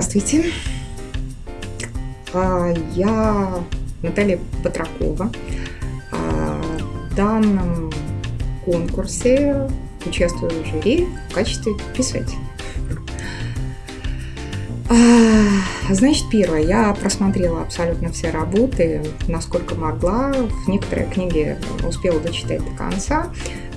Здравствуйте. А, я Наталья Патракова. А, в данном конкурсе участвую в жюри в качестве писателя. А, значит, первое, я просмотрела абсолютно все работы, насколько могла. Некоторые книги успела дочитать до конца.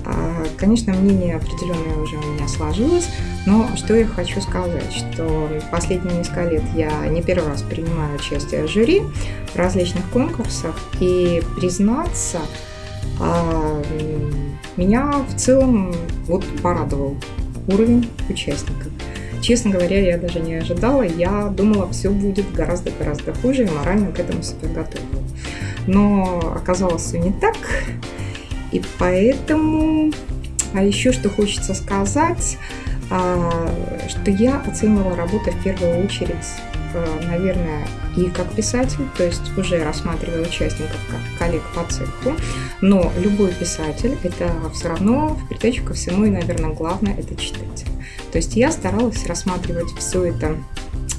А, конечно, мнение определенное уже у меня сложилось, но что я хочу сказать, что последние несколько лет я не первый раз принимаю участие в жюри в различных конкурсах, и признаться, а, меня в целом вот порадовал уровень участников. Честно говоря, я даже не ожидала. Я думала, все будет гораздо-гораздо хуже и морально к этому себя готовила. Но оказалось все не так. И поэтому, а еще что хочется сказать, а, что я оценивала работу в первую очередь, а, наверное, и как писатель, то есть уже рассматривая участников как коллег по цеху, но любой писатель это все равно в придачу ко всему и, наверное, главное это читатель. То есть я старалась рассматривать все это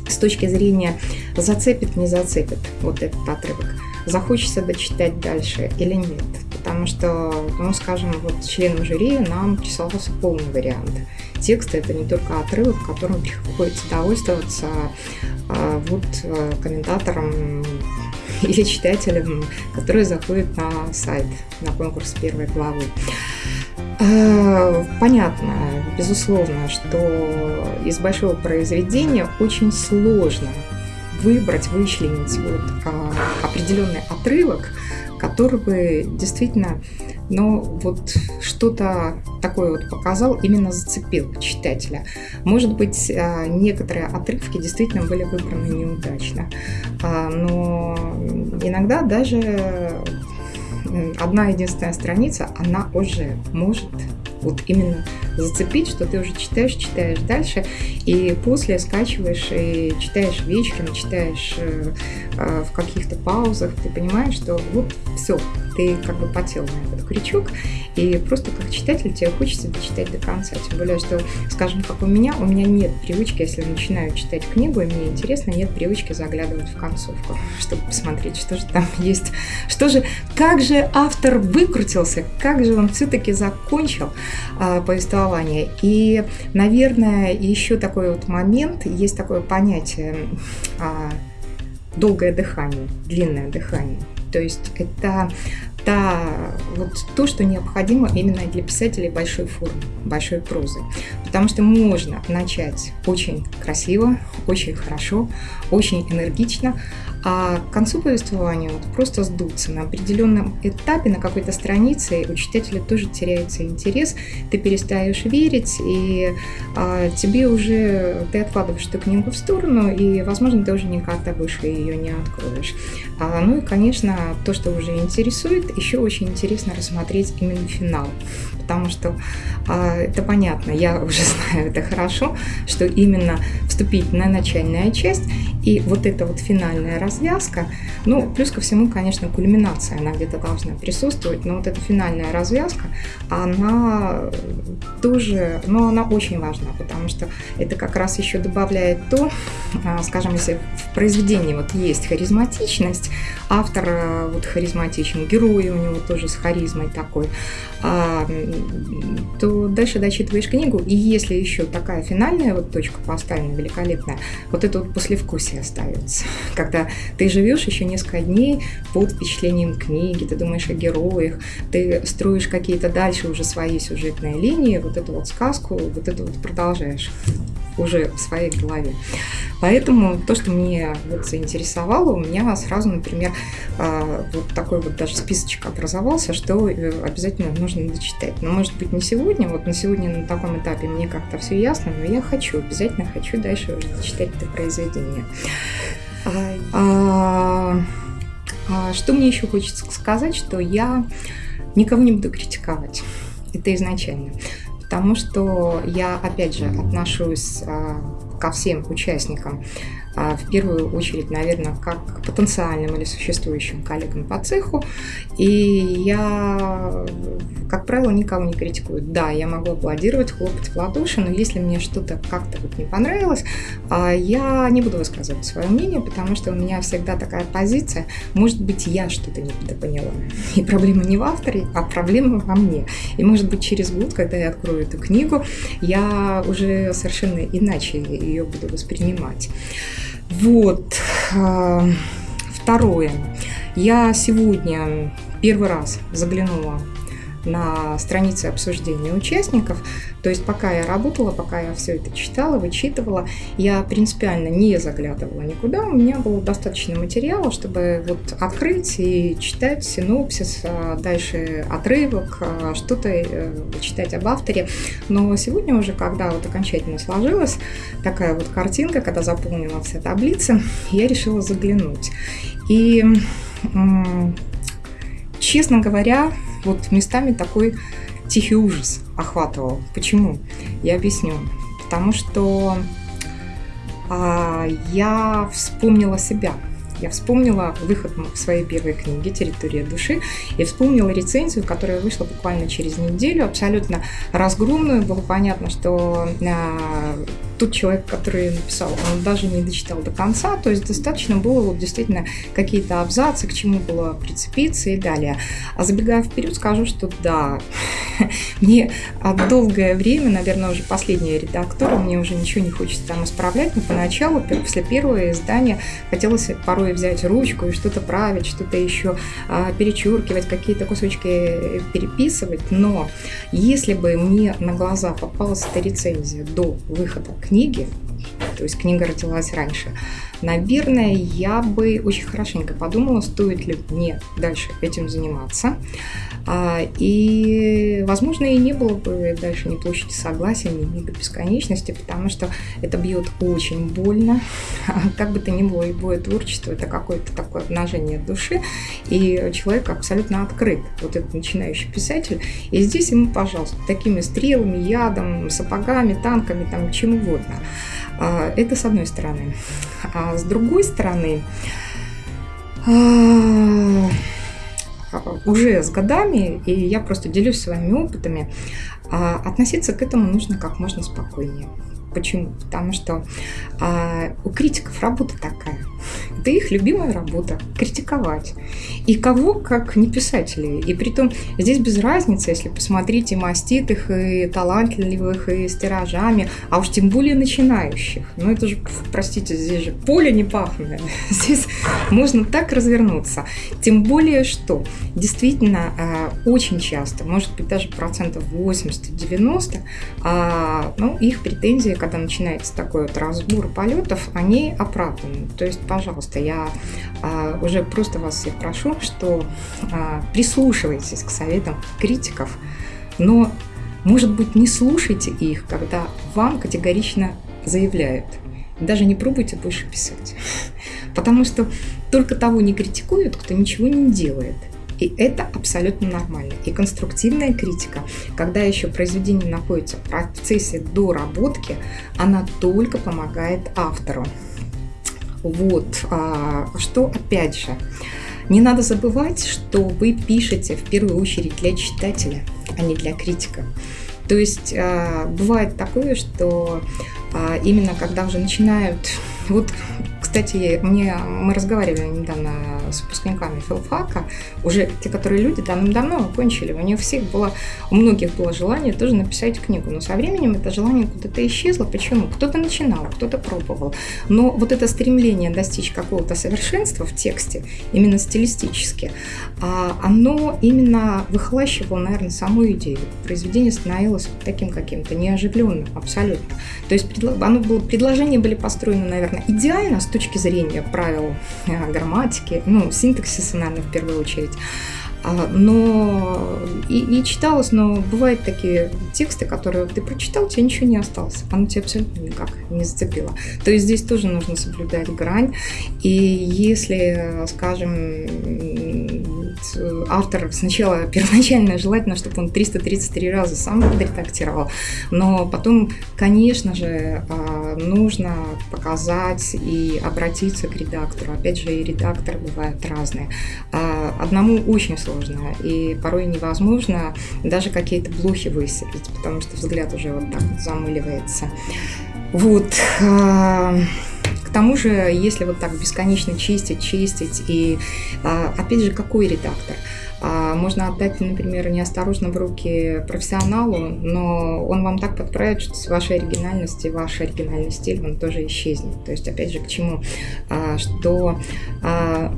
с точки зрения зацепит, не зацепит вот этот отрывок, захочется дочитать дальше или нет потому что, ну, скажем, вот членам жюри нам присылался полный вариант. Текст – это не только отрывок, которым приходится довольствоваться а, вот а, комментаторам или читателям, которые заходят на сайт, на конкурс первой главы. А, понятно, безусловно, что из большого произведения очень сложно выбрать, вычленить вот, а, определенный отрывок, который бы действительно, ну, вот что-то такое вот показал, именно зацепил читателя. Может быть, а, некоторые отрывки действительно были выбраны неудачно, а, но иногда даже одна единственная страница, она уже может вот именно зацепить, что ты уже читаешь, читаешь дальше, и после скачиваешь и читаешь вечером, читаешь э, э, в каких-то паузах, ты понимаешь, что вот все, ты как бы потел на этот крючок, и просто как читатель тебе хочется дочитать до конца. Тем более, что, скажем, как у меня, у меня нет привычки, если начинаю читать книгу, и мне интересно, нет привычки заглядывать в концовку, чтобы посмотреть, что же там есть, что же, как же автор выкрутился, как же он все-таки закончил а, повествование. И, наверное, еще такой вот момент, есть такое понятие а, долгое дыхание, длинное дыхание. То есть это та, вот то, что необходимо именно для писателей большой формы, большой прозы. Потому что можно начать очень красиво, очень хорошо, очень энергично, а к концу повествования вот просто сдуться на определенном этапе, на какой-то странице, у читателя тоже теряется интерес, ты перестаешь верить, и а, тебе уже, ты откладываешь эту книгу в сторону, и, возможно, ты уже никогда больше ее не откроешь. А, ну и, конечно, то, что уже интересует, еще очень интересно рассмотреть именно финал, потому что а, это понятно, я уже знаю это хорошо, что именно вступить на начальная часть и вот эта вот финальная развязка, ну, плюс ко всему, конечно, кульминация, она где-то должна присутствовать, но вот эта финальная развязка, она тоже, ну, она очень важна, потому что это как раз еще добавляет то, а, скажем, если в произведении вот есть харизматичность, автор э, вот харизматичен, герой у него тоже с харизмой такой, а, то дальше дочитываешь книгу, и если еще такая финальная вот точка поставлена великолепная, вот это вот послевкусие остается. Когда ты живешь еще несколько дней под впечатлением книги, ты думаешь о героях, ты строишь какие-то дальше уже свои сюжетные линии, вот эту вот сказку, вот это вот продолжаешь уже в своей голове. Поэтому то, что мне вот заинтересовало, у меня сразу, например, а, вот такой вот даже списочек образовался, что э, обязательно нужно дочитать. Но может быть не сегодня, вот на сегодня на таком этапе мне как-то все ясно, но я хочу, обязательно хочу дальше уже дочитать это произведение. А, а, что мне еще хочется сказать, что я никого не буду критиковать. Это изначально потому что я, опять же, отношусь а, ко всем участникам а, в первую очередь, наверное, как потенциальным или существующим коллегам по цеху. И я, как правило, никого не критикую. Да, я могу аплодировать, хлопать в ладоши, но если мне что-то как-то вот не понравилось, а, я не буду высказывать свое мнение, потому что у меня всегда такая позиция, может быть, я что-то не поняла. И проблема не в авторе, а проблема во мне. И может быть, через год, когда я открою эту книгу, я уже совершенно иначе ее буду воспринимать. Вот. А, второе. Я сегодня первый раз заглянула на странице обсуждения участников. То есть пока я работала, пока я все это читала, вычитывала, я принципиально не заглядывала никуда. У меня было достаточно материала, чтобы вот открыть и читать синопсис, а дальше отрывок, а, что-то э, читать об авторе. Но сегодня уже, когда вот окончательно сложилась такая вот картинка, когда заполнена вся таблица, я решила заглянуть. И честно говоря, вот местами такой тихий ужас охватывал. Почему? Я объясню. Потому что а, я вспомнила себя. Я вспомнила выход своей первой книге «Территория души» и вспомнила рецензию, которая вышла буквально через неделю, абсолютно разгромную. Было понятно, что а, тот человек, который написал, он даже не дочитал до конца, то есть достаточно было вот действительно какие-то абзацы, к чему было прицепиться и далее. А забегая вперед, скажу, что да, мне долгое время, наверное, уже последняя редактора, мне уже ничего не хочется там исправлять, но поначалу, после первого издания, хотелось порой взять ручку и что-то править, что-то еще а, перечеркивать, какие-то кусочки переписывать, но если бы мне на глаза попалась эта рецензия до выхода книги, то есть книга родилась раньше, наверное, я бы очень хорошенько подумала, стоит ли мне дальше этим заниматься. А, и, возможно, и не было бы дальше ни площади согласия, ни мига бесконечности, потому что это бьет очень больно. Как бы то ни было, любое творчество – это какое-то такое обнажение души, и человек абсолютно открыт, вот этот начинающий писатель. И здесь ему, пожалуйста, такими стрелами, ядом, сапогами, танками, там, чем угодно. А, это с одной стороны. А с другой стороны, а, уже с годами, и я просто делюсь своими опытами, относиться к этому нужно как можно спокойнее. Почему? Потому что а, у критиков работа такая. Это их любимая работа – критиковать. И кого, как не писателей. И при том здесь без разницы, если посмотреть и маститых, и талантливых, и с тиражами, а уж тем более начинающих. Ну это же, простите, здесь же поле не пахнет. Здесь можно так развернуться. Тем более, что действительно а, очень часто, может быть даже процентов 80-90, а, ну, их претензии когда начинается такой вот разбор полетов, они оправданы. То есть, пожалуйста, я а, уже просто вас всех прошу, что а, прислушивайтесь к советам критиков, но, может быть, не слушайте их, когда вам категорично заявляют. Даже не пробуйте больше писать. Потому что только того не критикуют, кто ничего не делает. И это абсолютно нормально. И конструктивная критика, когда еще произведение находится в процессе доработки, она только помогает автору. Вот, а, что опять же, не надо забывать, что вы пишете в первую очередь для читателя, а не для критика. То есть а, бывает такое, что а, именно когда уже начинают вот кстати, мне, мы разговаривали недавно с выпускниками филфака, уже те, которые люди давным-давно окончили, у них всех было, у многих было желание тоже написать книгу, но со временем это желание куда-то исчезло. Почему? Кто-то начинал, кто-то пробовал, но вот это стремление достичь какого-то совершенства в тексте, именно стилистически, а, оно именно выхлащивало, наверное, саму идею. Произведение становилось таким каким-то неоживленным абсолютно. То есть оно было, предложения были построены, наверное, идеально с точки точки зрения правил э, грамматики, ну, синтаксиса, наверное, в первую очередь. А, но и, и читалось, но бывают такие тексты, которые ты прочитал, тебе ничего не осталось, оно тебя абсолютно никак не зацепило. То есть здесь тоже нужно соблюдать грань. И если, скажем, автор сначала первоначально желательно, чтобы он 333 раза сам редактировал, но потом, конечно же, а, нужно показать и обратиться к редактору. Опять же, и редакторы бывают разные. А, одному очень сложно, и порой невозможно даже какие-то блохи высыпать, потому что взгляд уже вот так вот замыливается. Вот. А, тому же, если вот так бесконечно чистить, чистить, и а, опять же, какой редактор? А, можно отдать, например, неосторожно в руки профессионалу, но он вам так подправит, что с вашей оригинальности, ваш оригинальный стиль, он тоже исчезнет. То есть, опять же, к чему? Что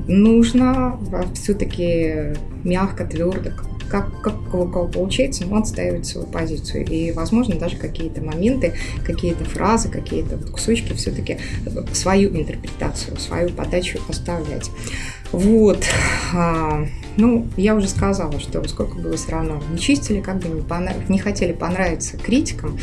нужно все-таки мягко, твердо, как, как у кого получается, но отстаивать свою позицию. И, возможно, даже какие-то моменты, какие-то фразы, какие-то кусочки все-таки свою интерпретацию, свою подачу оставлять. Вот. Ну, я уже сказала, что сколько бы вы все равно не чистили, как бы не, понрав... не хотели понравиться критикам,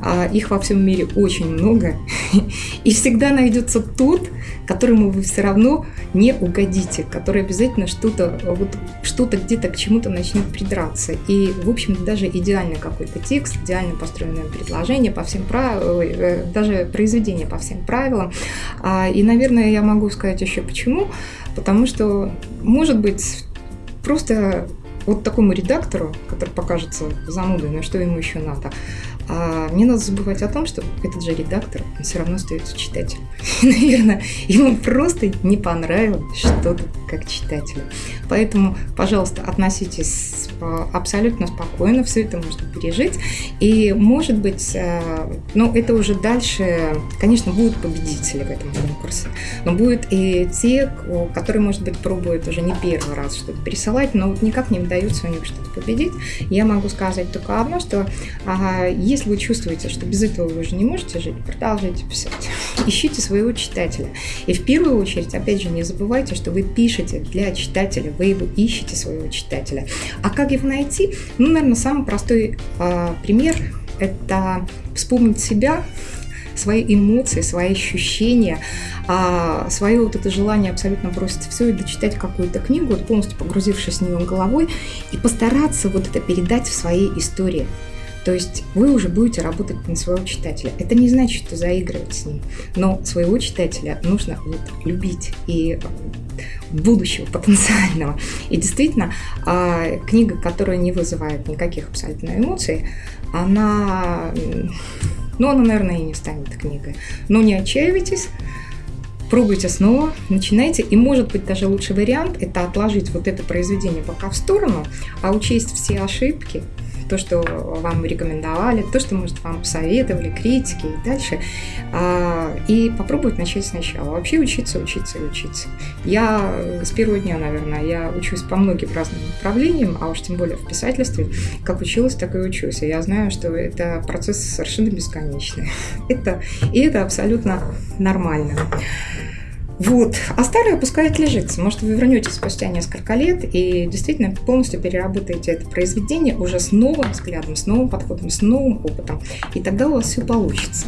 а их во всем мире очень много, и всегда найдется тот, которому вы все равно не угодите, который обязательно что-то вот, что-то где-то к чему-то начнет придраться. И, в общем, даже идеальный какой-то текст, идеально построенное предложение по всем правилам, э, даже произведение по всем правилам. А, и, наверное, я могу сказать еще почему. Потому что, может быть, просто вот такому редактору, который покажется занудой, на что ему еще надо, а не надо забывать о том, что этот же редактор, он все равно остается читателем. наверное, ему просто не понравилось что-то как читателю. Поэтому, пожалуйста, относитесь э, абсолютно спокойно, все это можно пережить. И, может быть, э, ну, это уже дальше, конечно, будут победители в этом конкурсе, но будут и те, которые, может быть, пробуют уже не первый раз что-то пересылать, но вот никак не удается у них что-то победить. Я могу сказать только одно, что ага, если вы чувствуете, что без этого вы уже не можете жить, продолжайте писать. Ищите своего читателя. И в первую очередь, опять же, не забывайте, что вы пишете для читателя, вы его ищете, своего читателя. А как его найти? Ну, наверное, самый простой э, пример – это вспомнить себя, свои эмоции, свои ощущения, а свое вот это желание абсолютно бросить все и дочитать какую-то книгу, вот полностью погрузившись в нее головой, и постараться вот это передать в своей истории. То есть вы уже будете работать на своего читателя. Это не значит, что заигрывать с ним, но своего читателя нужно вот любить и будущего потенциального. И действительно, а, книга, которая не вызывает никаких абсолютно эмоций, она, ну, она, наверное, и не станет книгой. Но не отчаивайтесь, пробуйте снова, начинайте. И может быть даже лучший вариант – это отложить вот это произведение пока в сторону, а учесть все ошибки, то, что вам рекомендовали, то, что, может, вам посоветовали, критики и дальше. А, и попробовать начать сначала. Вообще учиться, учиться и учиться. Я с первого дня, наверное, я учусь по многим разным направлениям, а уж тем более в писательстве. Как училась, так и учусь. Я знаю, что это процесс совершенно бесконечный. Это, и это абсолютно нормально. Вот. А старое пускай отлежится. Может, вы вернетесь спустя несколько лет и действительно полностью переработаете это произведение уже с новым взглядом, с новым подходом, с новым опытом. И тогда у вас все получится.